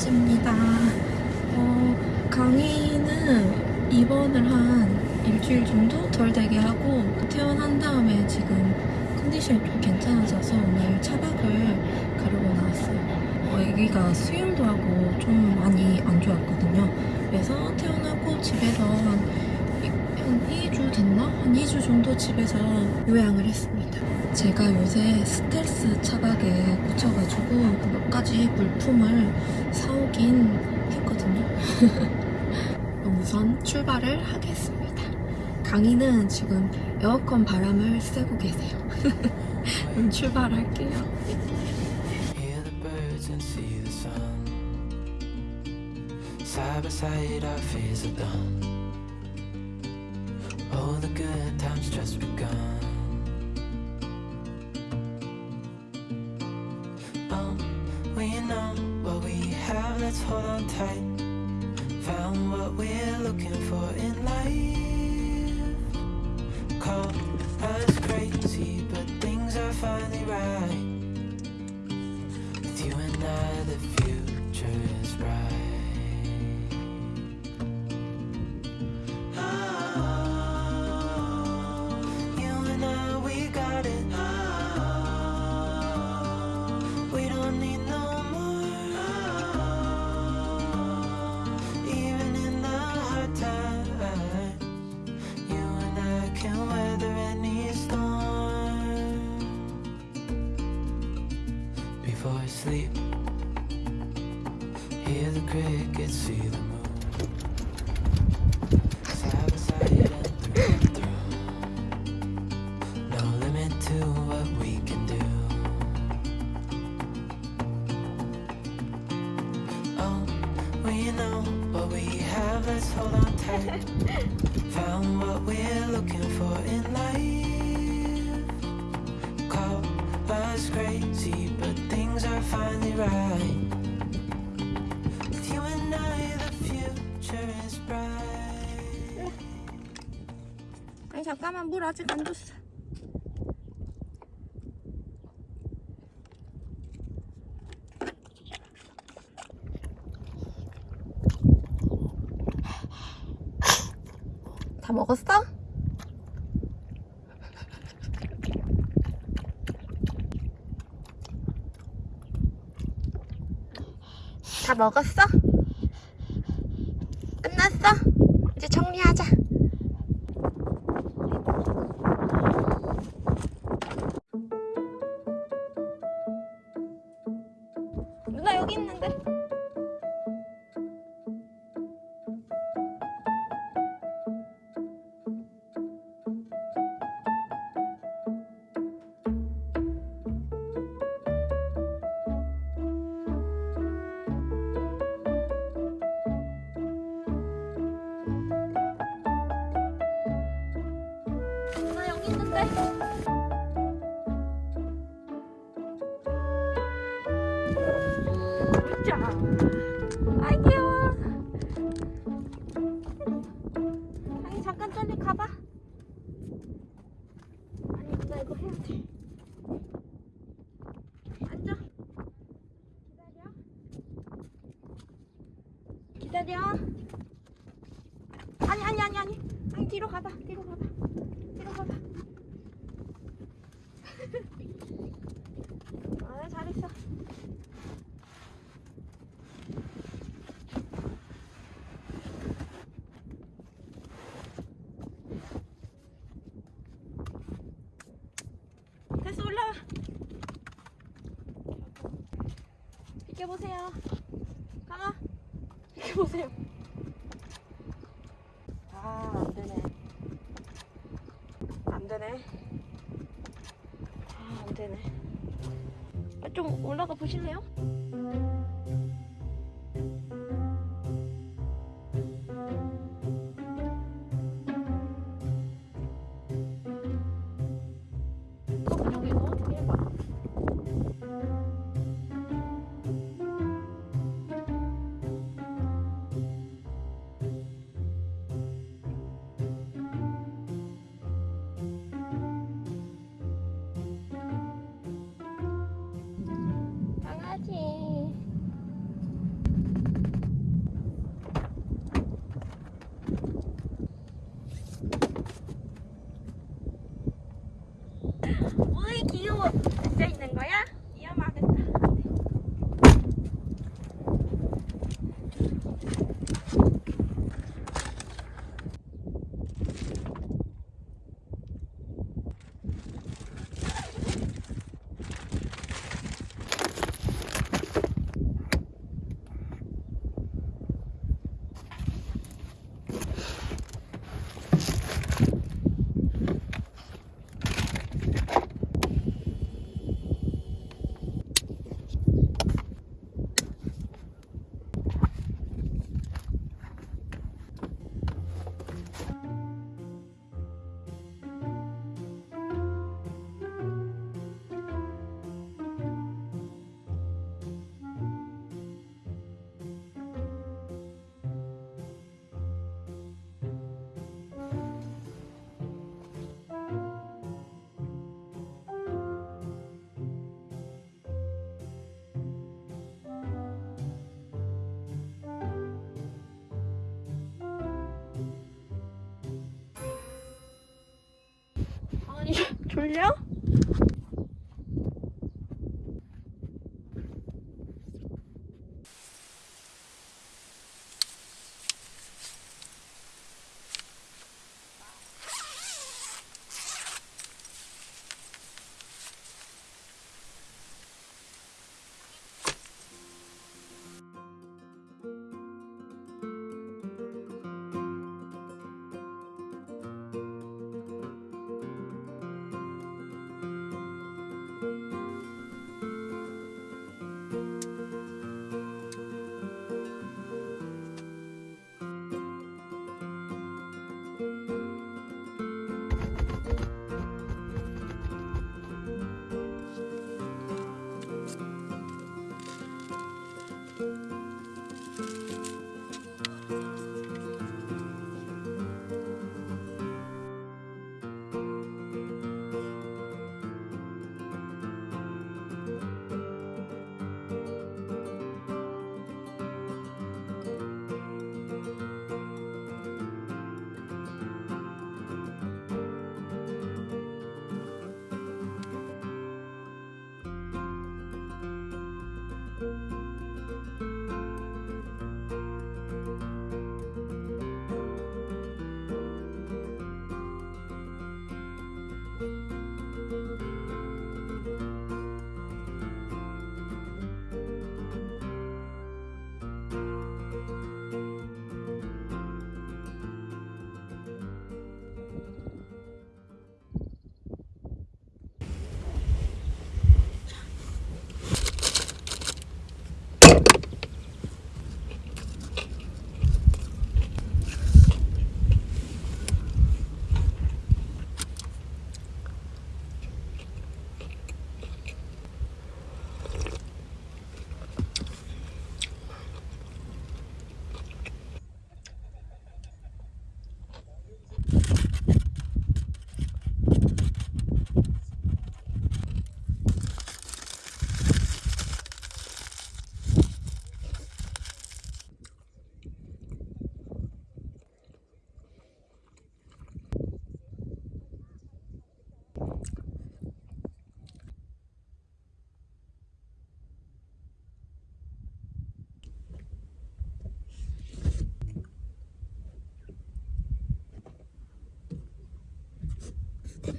번째입니다. 어, 강의는 입원을 한 일주일 정도 덜 되게 하고 퇴원한 다음에 지금 컨디션이 좀 괜찮아져서 오늘 차박을 가려고 나왔어요. 어, 아기가 수혈도 하고 좀 많이 안 좋았거든요. 그래서 퇴원하고 집에서 한, 이- 한 2주 됐나? 한 2주 정도 집에서 요양을 했습니다. 제가 요새 스텔스 차박에 꽂혀가지고 몇 가지 물품을 사오 긴 했거든요. 우선 출발을 하겠습니다. 강희는 지금 에어컨 바람을 쐬고 계세요. 그럼 출발할게요. Side by side, our fears are done. Oh, the good times just begun. Looking for in life. Call us crazy, but things are finally right. With you and I, the future is bright. Found what we're looking for in life. Call us crazy, but things are finally right. With you and I, the future is bright. 아니 잠깐만 물 아직 안 줬어. 다 먹었어? 다 먹었어? 끝났어? 이제 정리하자. 누나 비켜보세요. 가마. 비켜보세요. 아 안되네. 안되네. 아 안되네. 아, 좀 올라가 보실래요? 졸려?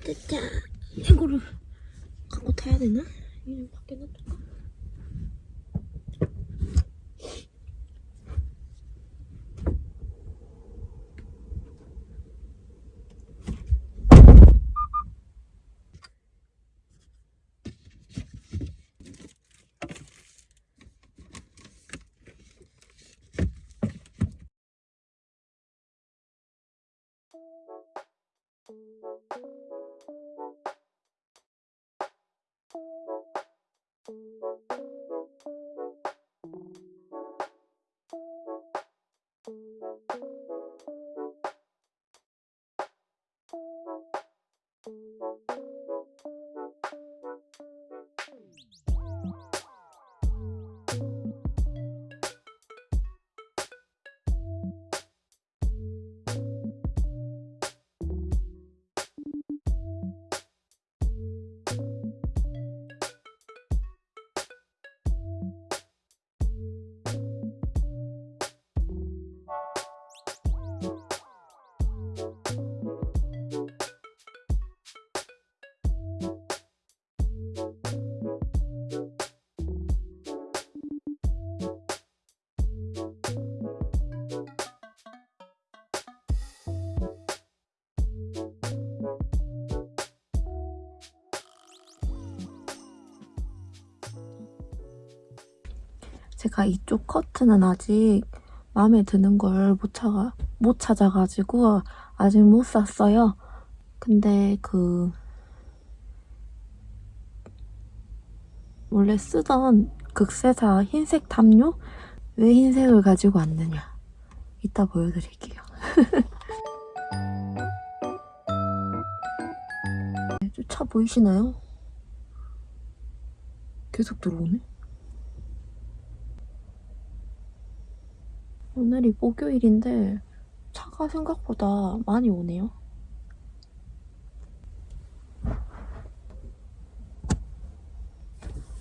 됐자 이거를 갖고 타야 되나? 이거 밖에 놔둘 제가 이쪽 커트는 아직 마음에 드는 걸 못 찾아, 못 찾아가지고 아직 못 샀어요. 근데 그 원래 쓰던 극세사 흰색 담요? 왜 흰색을 가지고 왔느냐? 이따 보여드릴게요. 차 보이시나요? 계속 들어오네. 오늘이 목요일인데 차가 생각보다 많이 오네요.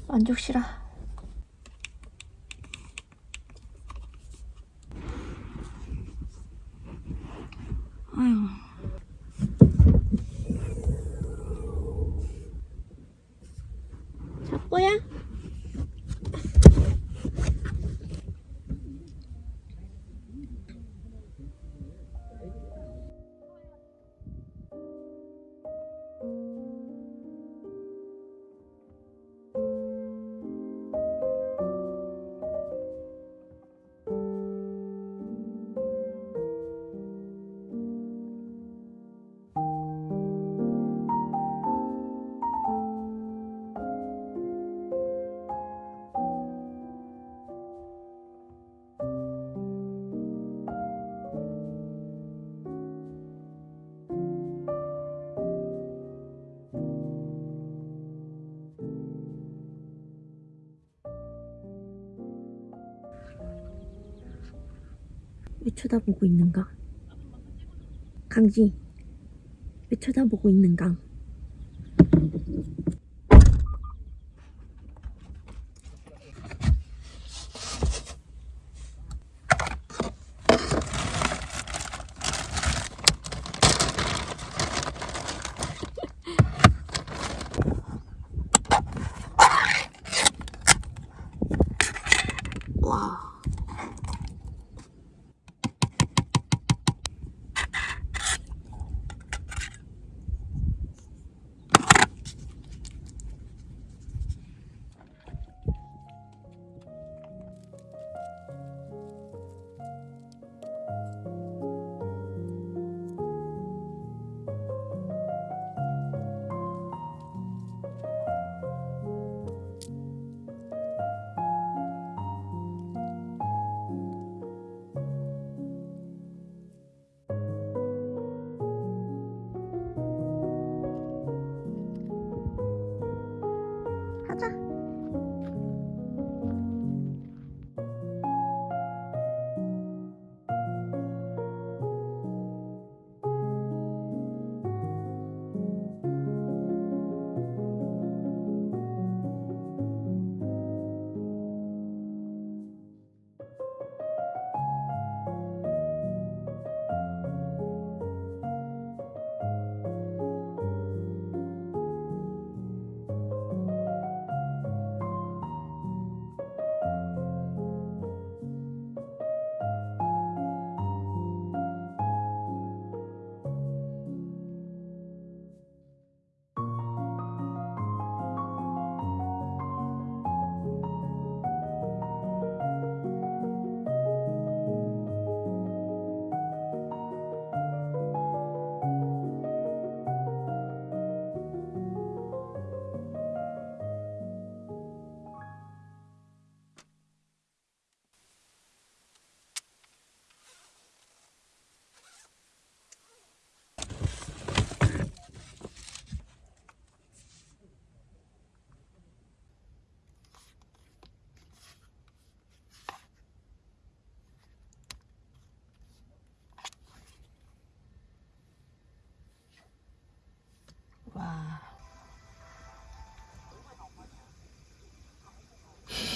만족시라. 아휴. 쳐다보고 있는가? 강지, 왜 쳐다보고 있는가?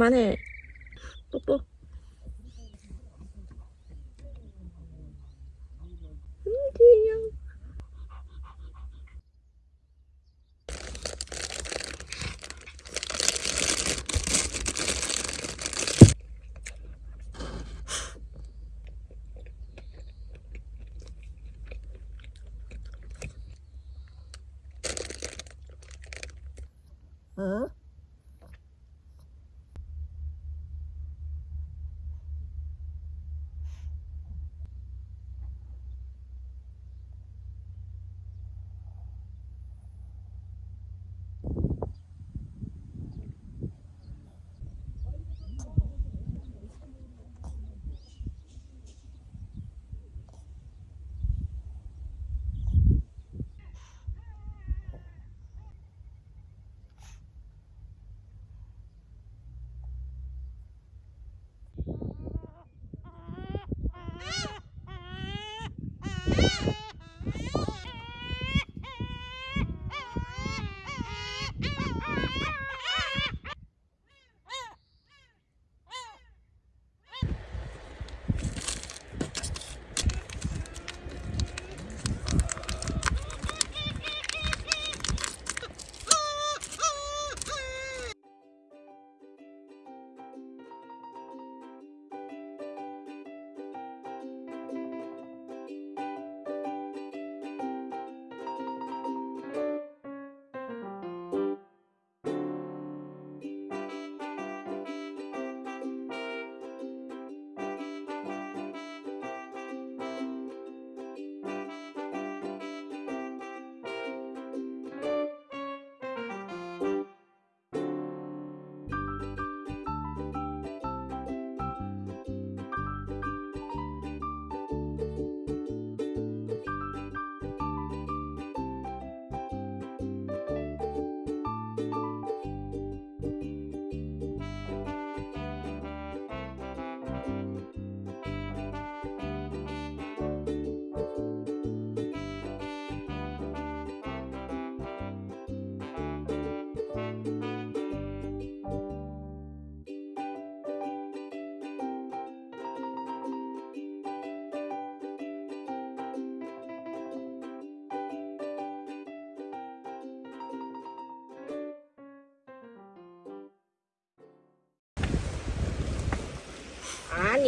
그만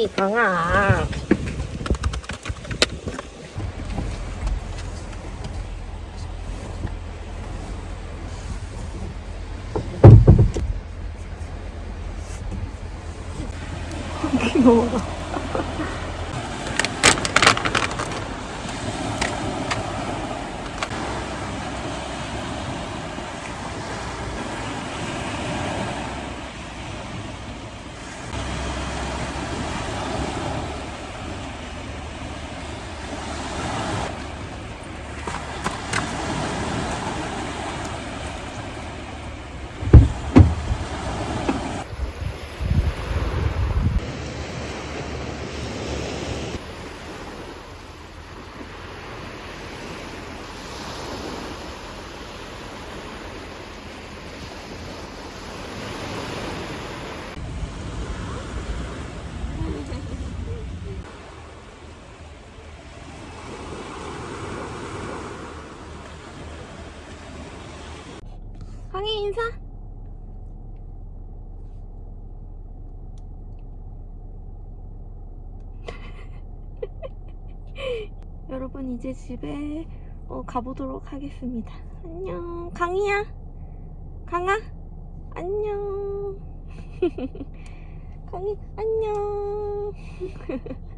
아니 강아 강희 인사. 여러분 이제 집에 어, 가보도록 하겠습니다. 안녕. 강희야. 강아. 안녕. 강희 안녕.